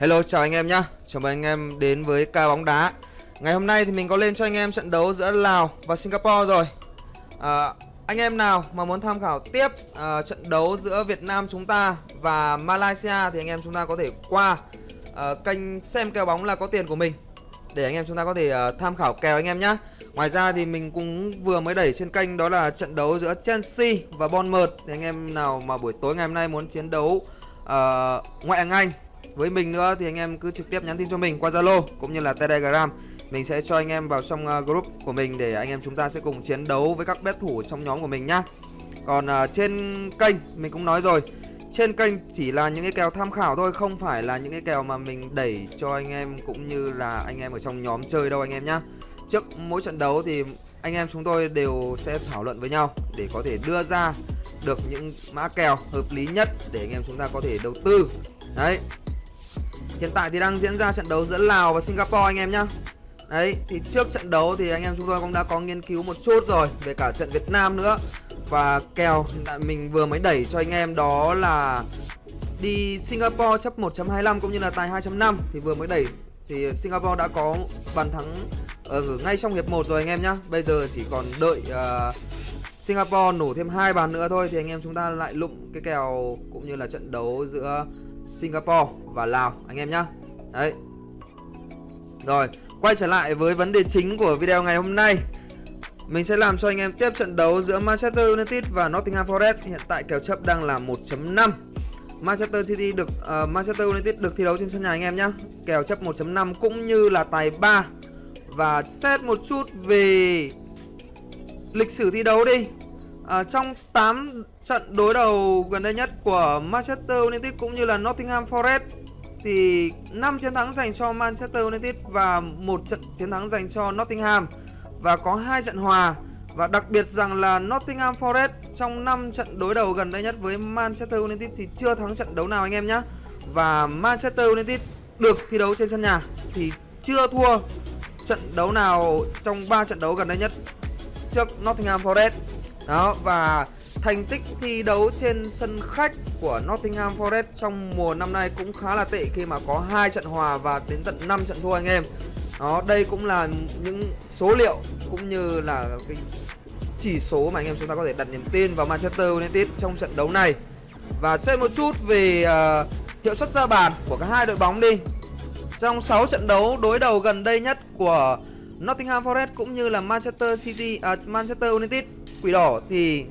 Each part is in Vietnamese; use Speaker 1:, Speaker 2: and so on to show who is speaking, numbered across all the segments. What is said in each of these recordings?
Speaker 1: Hello chào anh em nhá. Chào mừng anh em đến với ca bóng đá. Ngày hôm nay thì mình có lên cho anh em trận đấu giữa Lào và Singapore rồi. À, Anh em nào mà muốn tham khảo tiếp à, trận đấu giữa Việt Nam chúng ta và Malaysia Thì anh em chúng ta có thể qua à, kênh xem kèo bóng là có tiền của mình Để anh em chúng ta có thể à, tham khảo kèo anh em nhá. Ngoài ra thì mình cũng vừa mới đẩy trên kênh đó là trận đấu giữa Chelsea và Bournemouth. Thì anh em nào mà buổi tối ngày hôm nay muốn chiến đấu uh, ngoại hạng Anh với mình nữa thì anh em cứ trực tiếp nhắn tin cho mình qua Zalo cũng như là Telegram. Mình sẽ cho anh em vào trong ờ, group của mình để anh em chúng ta sẽ cùng chiến đấu với các bet thủ trong nhóm của mình nhá. Còn uh, trên kênh mình cũng nói rồi trên kênh chỉ là những cái kèo tham khảo thôi không phải là những cái kèo mà mình đẩy cho anh em cũng như là anh em ở trong nhóm chơi đâu anh em nhá. Trước mỗi trận đấu thì anh em chúng tôi đều sẽ thảo luận với nhau để có thể đưa ra được những mã kèo hợp lý nhất để anh em chúng ta có thể đầu tư. Đấy. Hiện tại thì đang diễn ra trận đấu giữa Lào và Singapore anh em nhá. Đấy, thì trước trận đấu thì anh em chúng tôi cũng đã có nghiên cứu một chút rồi Về cả trận Việt Nam nữa. Và kèo hiện tại mình vừa mới đẩy cho anh em đó là Đi Singapore chấp 1.25 cũng như là tài 2.5 Thì vừa mới đẩy thì Singapore đã có bàn thắng ờ, ở ngay trong hiệp 1 rồi anh em nhá. Bây giờ chỉ còn đợi uh, Singapore nổ thêm hai bàn nữa thôi Thì anh em chúng ta lại lụng cái kèo cũng như là trận đấu giữa Singapore và Lào anh em nhá. Đấy. Rồi quay trở lại với vấn đề chính của video ngày hôm nay. Mình sẽ làm cho anh em tiếp trận đấu giữa Manchester United và Nottingham Forest. Hiện tại kèo chấp đang là 1.5 Manchester City được uh, Manchester United được thi đấu trên sân nhà anh em nhá. Kèo chấp 1.5 cũng như là tài 3 Và xét một chút về lịch sử thi đấu đi à, Trong 8 trận đối đầu gần đây nhất của Manchester United cũng như là Nottingham Forest Thì 5 chiến thắng dành cho Manchester United và một trận chiến thắng dành cho Nottingham. Và có hai trận hòa. Và đặc biệt rằng là Nottingham Forest trong 5 trận đối đầu gần đây nhất với Manchester United thì chưa thắng trận đấu nào anh em nhé Và Manchester United được thi đấu trên sân nhà thì chưa thua trận đấu nào trong 3 trận đấu gần đây nhất trước Nottingham Forest đó và thành tích thi đấu trên sân khách của Nottingham Forest trong mùa năm nay cũng khá là tệ khi mà có hai trận hòa và đến tận 5 trận thua anh em. Đó, đây cũng là những số liệu cũng như là cái chỉ số mà anh em chúng ta có thể đặt niềm tin vào Manchester United trong trận đấu này. Và xem một chút về uh, hiệu suất ra bàn của cả hai đội bóng đi. Trong 6 trận đấu đối đầu gần đây nhất của Nottingham Forest cũng như là Manchester City uh, Manchester United quỷ đỏ thì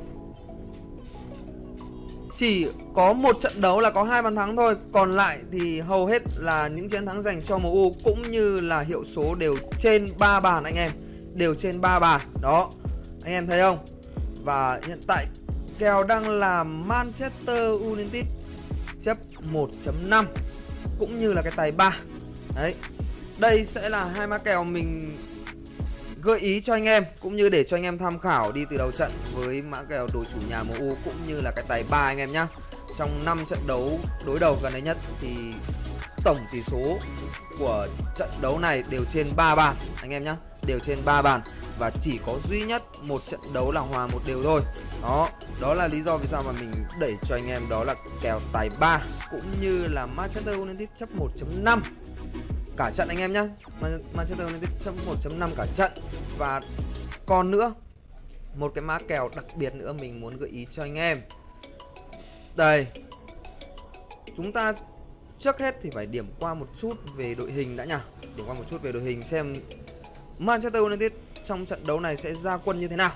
Speaker 1: chỉ có một trận đấu là có hai bàn thắng thôi. Còn lại thì hầu hết là những chiến thắng dành cho MU cũng như là hiệu số đều trên 3 bàn anh em. Đều trên 3 bàn đó. Anh em thấy không? Và hiện tại kèo đang là Manchester United chấp 1.5 cũng như là cái tài 3 đấy. Đây sẽ là hai mã kèo mình gợi ý cho anh em cũng như để cho anh em tham khảo đi từ đầu trận với mã kèo đội chủ nhà MU cũng như là cái tài ba anh em nhá. Trong 5 trận đấu đối đầu gần đây nhất thì tổng tỷ số của trận đấu này đều trên 3 bàn anh em nhá, đều trên 3 bàn và chỉ có duy nhất một trận đấu là hòa một đều thôi. Đó, đó là lý do vì sao mà mình đẩy cho anh em đó là kèo tài 3 cũng như là Manchester United chấp 1.5 cả trận anh em nhá. Manchester United chấm 1.5 cả trận. Và còn nữa, một cái mã kèo đặc biệt nữa mình muốn gợi ý cho anh em. Đây, chúng ta trước hết thì phải điểm qua một chút về đội hình đã nhỉ? Điểm qua một chút về đội hình xem Manchester United trong trận đấu này sẽ ra quân như thế nào.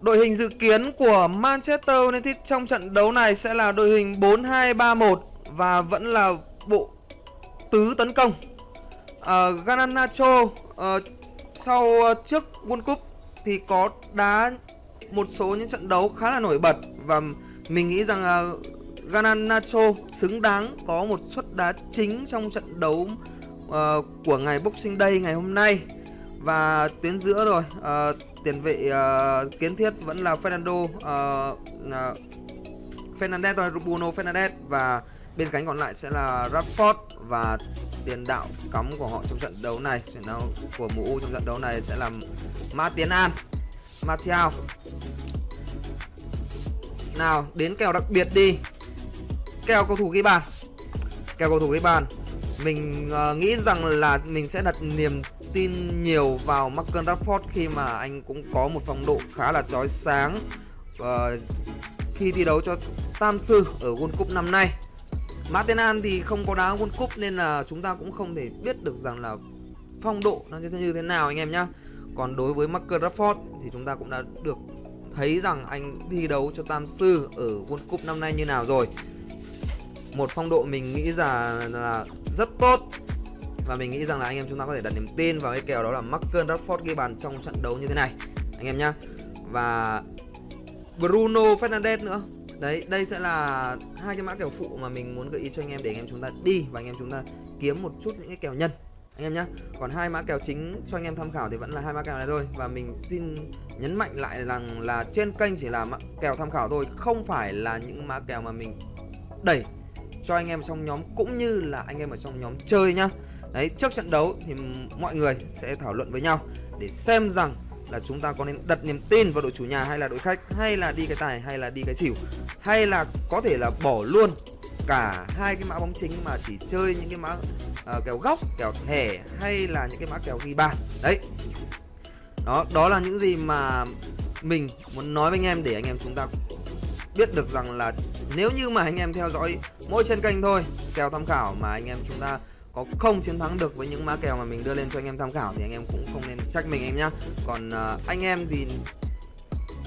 Speaker 1: Đội hình dự kiến của Manchester United trong trận đấu này sẽ là đội hình 4-2-3-1 và vẫn là bộ tứ tấn công. Ờ, uh, Gananacho uh, ờ, sau uh, trước World Cup thì có đá một số những trận đấu khá là nổi bật và mình nghĩ rằng uh, Gananacho xứng đáng có một suất đá chính trong trận đấu uh, của ngày Boxing Day ngày hôm nay. Và tuyến giữa rồi uh, tiền vệ uh, kiến thiết vẫn là Fernando uh, uh, Fernandez Bruno Fernandez và bên cánh còn lại sẽ là Rashford và tiền đạo cắm của họ trong trận đấu này. Trận đấu của MU trong trận đấu này sẽ là Ma Tiến An Martial nào đến kèo đặc biệt đi. Kèo cầu thủ ghi bàn. Kèo cầu thủ ghi bàn. Mình uh, nghĩ rằng là mình sẽ đặt niềm tin nhiều vào Marcus Rashford khi mà anh cũng có một phong độ khá là chói sáng uh, khi thi đấu cho Tam Sư ở World Cup năm nay. Martinan thì không có đá World Cup nên là chúng ta cũng không thể biết được rằng là phong độ nó như thế như thế nào anh em nhá. Còn đối với Marcus Rashford thì chúng ta cũng đã được thấy rằng anh thi đấu cho Tam Sư ở World Cup năm nay như nào rồi. Một phong độ mình nghĩ rằng là rất tốt và mình nghĩ rằng là anh em chúng ta có thể đặt niềm tin vào cái kèo đó là Marcus Rashford ghi bàn trong trận đấu như thế này anh em nhá. Và Bruno Fernandes nữa đấy, đây sẽ là hai cái mã kèo phụ mà mình muốn gợi ý cho anh em để anh em chúng ta đi và anh em chúng ta kiếm một chút những cái kèo nhân. Anh em nhé còn hai mã kèo chính cho anh em tham khảo thì vẫn là hai mã kèo này thôi. Và mình xin nhấn mạnh lại rằng là trên kênh chỉ là mã kèo tham khảo thôi, không phải là những mã kèo mà mình đẩy cho anh em trong nhóm cũng như là anh em ở trong nhóm chơi nhá. Đấy, trước trận đấu thì mọi người sẽ thảo luận với nhau để xem rằng là chúng ta có nên đặt niềm tin vào đội chủ nhà hay là đội khách hay là đi cái tài hay là đi cái xỉu hay là có thể là bỏ luôn cả hai cái mã bóng chính mà chỉ chơi những cái mã uh, kèo góc kèo thẻ hay là những cái mã kèo ghi bàn. Đấy. Đó đó là những gì mà mình muốn nói với anh em để anh em chúng ta biết được rằng là nếu như mà anh em theo dõi mỗi trên kênh thôi kèo tham khảo mà anh em chúng ta có không chiến thắng được với những mã kèo mà mình đưa lên cho anh em tham khảo thì anh em cũng không nên trách mình em nhá. Còn uh, anh em thì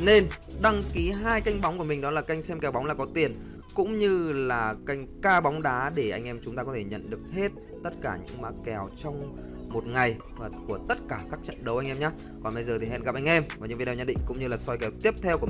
Speaker 1: nên đăng ký hai kênh bóng của mình đó là kênh xem kèo bóng là có tiền cũng như là kênh ca bóng đá để anh em chúng ta có thể nhận được hết tất cả những mã kèo trong một ngày và của tất cả các trận đấu anh em nhé còn bây giờ thì hẹn gặp anh em vào những video nhận định cũng như là soi kèo tiếp theo của mình.